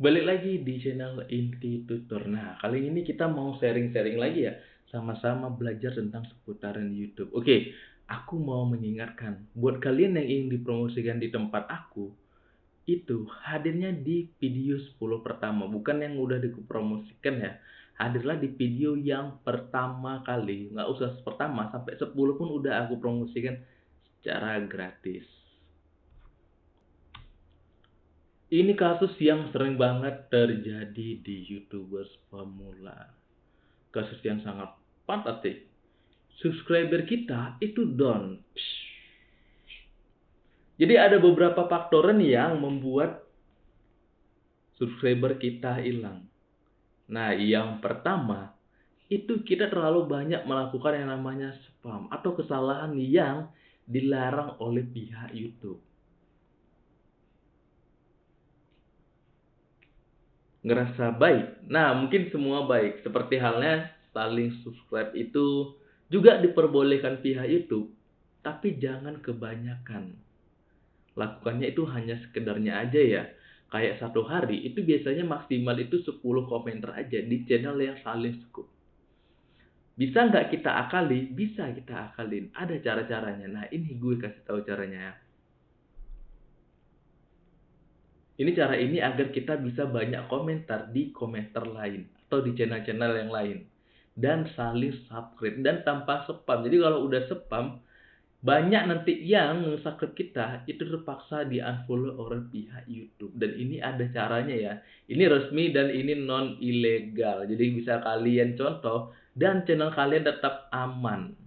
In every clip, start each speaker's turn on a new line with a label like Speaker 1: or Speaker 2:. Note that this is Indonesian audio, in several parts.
Speaker 1: Balik lagi di channel Inti Tutor. Nah, kali ini kita mau sharing-sharing lagi ya, sama-sama belajar tentang seputaran YouTube. Oke, aku mau mengingatkan, buat kalian yang ingin dipromosikan di tempat aku, itu hadirnya di video 10 pertama, bukan yang udah dipromosikan ya. Hadirlah di video yang pertama kali, nggak usah pertama, sampai 10 pun udah aku promosikan secara gratis. Ini kasus yang sering banget terjadi di YouTubers pemula. Kasus yang sangat fantastik. Subscriber kita itu down. Jadi ada beberapa faktor yang membuat subscriber kita hilang. Nah, yang pertama itu kita terlalu banyak melakukan yang namanya spam atau kesalahan yang dilarang oleh pihak YouTube. Ngerasa baik. Nah, mungkin semua baik. Seperti halnya saling subscribe itu juga diperbolehkan pihak YouTube, tapi jangan kebanyakan. Lakukannya itu hanya sekedarnya aja ya. Kayak satu hari itu biasanya maksimal itu 10 komentar aja di channel yang saling suku. Bisa nggak kita akali? Bisa kita akalin. Ada cara-caranya. Nah ini gue kasih tahu caranya ya. Ini cara ini agar kita bisa banyak komentar di komentar lain atau di channel-channel yang lain dan saling subscribe dan tanpa spam. Jadi kalau udah spam banyak nanti yang subscribe kita itu terpaksa di unfollow oleh pihak YouTube dan ini ada caranya ya. Ini resmi dan ini non ilegal. Jadi bisa kalian contoh dan channel kalian tetap aman.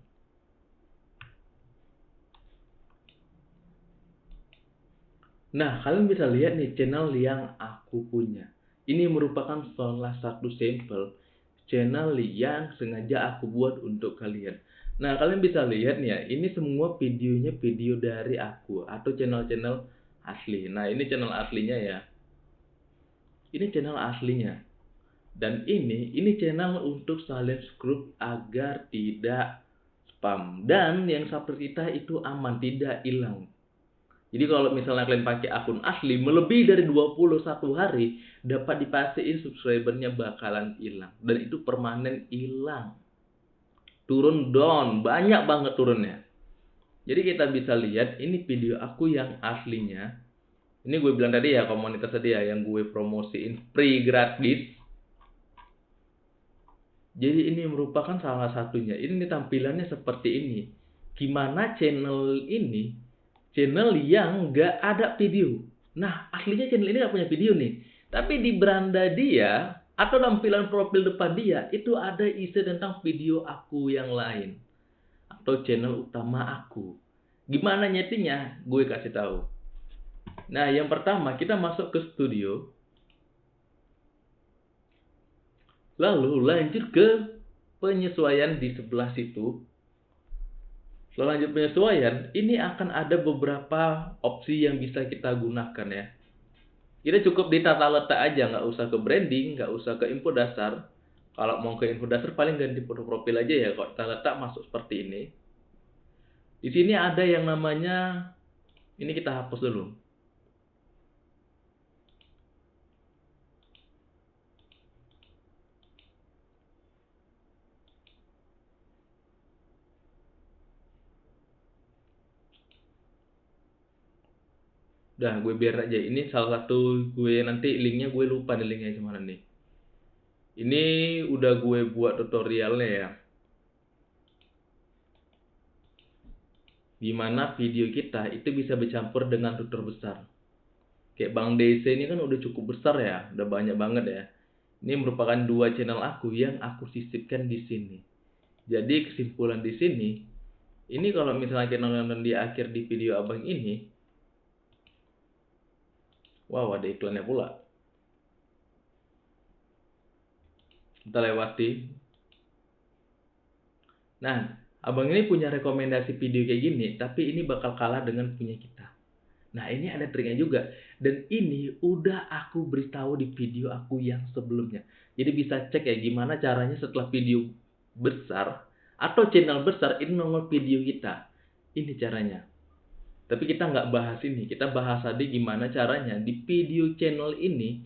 Speaker 1: Nah, kalian bisa lihat nih channel yang aku punya. Ini merupakan salah satu sampel channel yang sengaja aku buat untuk kalian. Nah, kalian bisa lihat nih ya, ini semua videonya video dari aku atau channel-channel asli. Nah, ini channel aslinya ya. Ini channel aslinya. Dan ini, ini channel untuk group agar tidak spam. Dan yang seperti kita itu aman, tidak hilang. Jadi kalau misalnya kalian pakai akun asli melebihi dari 21 hari dapat dipastiin subscribernya bakalan hilang dan itu permanen hilang. Turun down, banyak banget turunnya. Jadi kita bisa lihat ini video aku yang aslinya. Ini gue bilang tadi ya komunitas tadi ya yang gue promosiin free gratis. Jadi ini merupakan salah satunya. Ini tampilannya seperti ini. Gimana channel ini channel yang nggak ada video. Nah, aslinya channel ini nggak punya video nih. Tapi di beranda dia, atau tampilan profil depan dia, itu ada isi tentang video aku yang lain. Atau channel utama aku. Gimana nyetinya? Gue kasih tahu. Nah, yang pertama kita masuk ke studio. Lalu lanjut ke penyesuaian di sebelah situ setelah lanjut penyesuaian, ini akan ada beberapa opsi yang bisa kita gunakan ya. Kita cukup di tata letak aja, nggak usah ke branding, nggak usah ke info dasar. Kalau mau ke info dasar paling ganti foto profil aja ya, kalau tata letak masuk seperti ini. Di sini ada yang namanya, ini kita hapus dulu. Udah gue biar aja. Ini salah satu gue nanti linknya gue lupa nih linknya gimana nih. Ini udah gue buat tutorialnya ya. Gimana video kita itu bisa bercampur dengan tutor besar. Kayak Bang DC ini kan udah cukup besar ya, udah banyak banget ya. Ini merupakan dua channel aku yang aku sisipkan di sini. Jadi kesimpulan di sini, ini kalau misalnya kita nonton di akhir di video abang ini, Wow, ada iklannya pula. Kita lewati. Nah, abang ini punya rekomendasi video kayak gini, tapi ini bakal kalah dengan punya kita. Nah, ini ada triknya juga. Dan ini udah aku beritahu di video aku yang sebelumnya. Jadi bisa cek ya gimana caranya setelah video besar atau channel besar ini nongol video kita. Ini caranya. Tapi kita nggak bahas ini, kita bahas tadi gimana caranya di video channel ini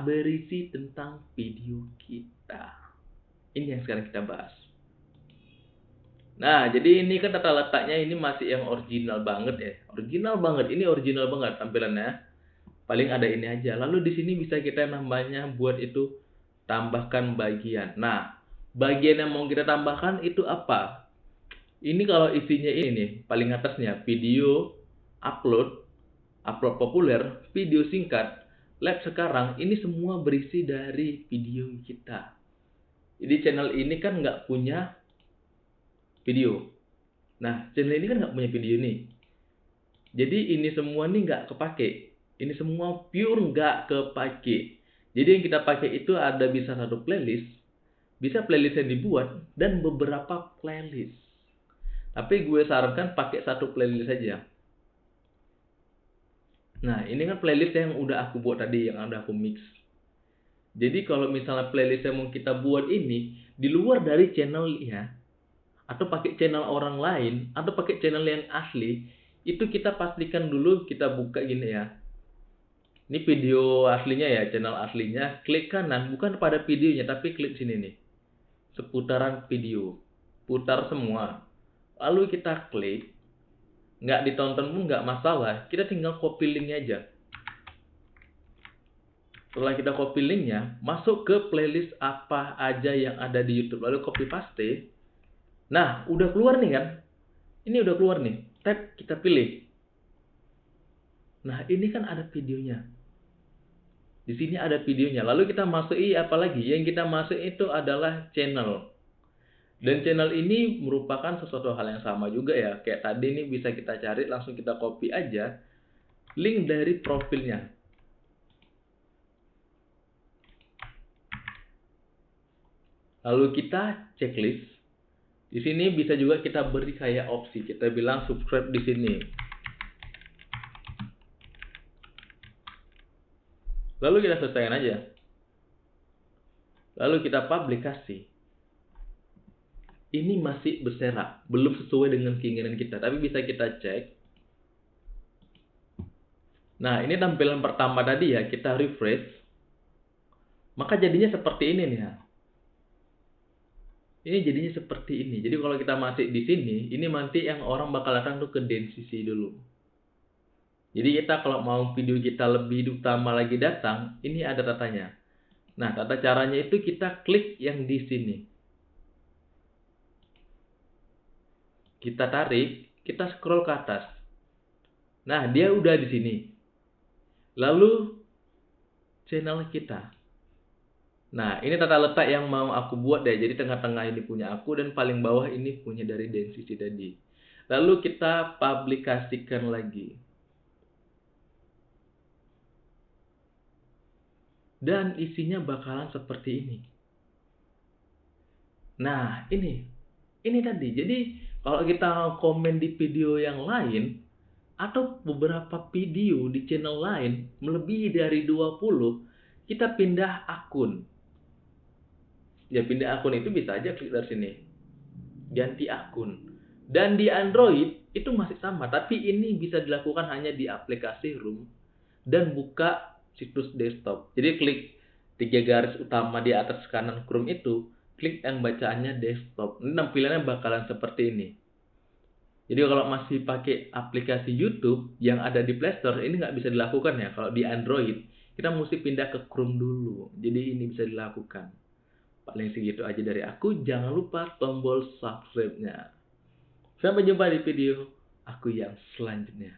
Speaker 1: berisi tentang video kita. Ini yang sekarang kita bahas. Nah, jadi ini kan tata letaknya ini masih yang original banget ya. Original banget. Ini original banget tampilannya. Paling ada ini aja. Lalu di sini bisa kita nambahnya buat itu tambahkan bagian. Nah, bagian yang mau kita tambahkan itu apa? Ini kalau isinya ini nih, paling atasnya video, upload, upload populer, video singkat, lab sekarang, ini semua berisi dari video kita. Jadi channel ini kan nggak punya video. Nah, channel ini kan nggak punya video nih. Jadi ini semua nih nggak kepake. Ini semua pure nggak kepake. Jadi yang kita pakai itu ada bisa satu playlist, bisa playlist yang dibuat dan beberapa playlist. Tapi gue sarankan pakai satu playlist saja. Nah, ini kan playlist yang udah aku buat tadi, yang udah aku mix. Jadi kalau misalnya playlist yang mau kita buat ini di luar dari channel ya, atau pakai channel orang lain atau pakai channel yang asli itu kita pastikan dulu kita buka gini ya. Ini video aslinya ya channel aslinya. Klik kanan bukan pada videonya tapi klik sini nih. Seputaran video. Putar semua. Lalu kita klik nggak ditonton pun nggak masalah kita tinggal copy linknya aja setelah kita copy linknya masuk ke playlist apa aja yang ada di YouTube lalu copy paste Nah, udah keluar nih kan? Ini udah keluar nih. Tag kita pilih. Nah, ini kan ada videonya. Di sini ada videonya. Lalu kita masuki apa lagi? Yang kita masuk itu adalah channel. Dan channel ini merupakan sesuatu hal yang sama juga ya. Kayak tadi ini bisa kita cari, langsung kita copy aja link dari profilnya. Lalu kita checklist di sini bisa juga kita beri kayak opsi. Kita bilang subscribe di sini. Lalu kita selesaikan aja. Lalu kita publikasi. Ini masih berserak, belum sesuai dengan keinginan kita, tapi bisa kita cek. Nah, ini tampilan pertama tadi ya, kita refresh. Maka jadinya seperti ini nih ya ini jadinya seperti ini. Jadi kalau kita masih di sini, ini nanti yang orang bakal datang tuh ke density dulu. Jadi kita kalau mau video kita lebih utama lagi datang, ini ada tatanya. Nah, tata caranya itu kita klik yang di sini. Kita tarik, kita scroll ke atas. Nah, dia udah di sini. Lalu channel kita. Nah, ini tata letak yang mau aku buat deh. Jadi tengah-tengah ini punya aku dan paling bawah ini punya dari density tadi. Lalu kita publikasikan lagi. Dan isinya bakalan seperti ini. Nah, ini. Ini tadi. Jadi, kalau kita komen di video yang lain, atau beberapa video di channel lain, melebihi dari 20, kita pindah akun. Ya pindah akun itu bisa aja klik dari sini. Ganti akun. Dan di Android itu masih sama tapi ini bisa dilakukan hanya di aplikasi Room dan buka situs desktop. Jadi klik tiga garis utama di atas kanan Chrome itu klik yang bacaannya desktop ini tampilannya bakalan seperti ini jadi kalau masih pakai aplikasi YouTube yang ada di Play Store ini nggak bisa dilakukan ya kalau di Android kita mesti pindah ke Chrome dulu jadi ini bisa dilakukan Paling segitu aja dari aku. Jangan lupa tombol subscribe-nya. Sampai jumpa di video aku yang selanjutnya.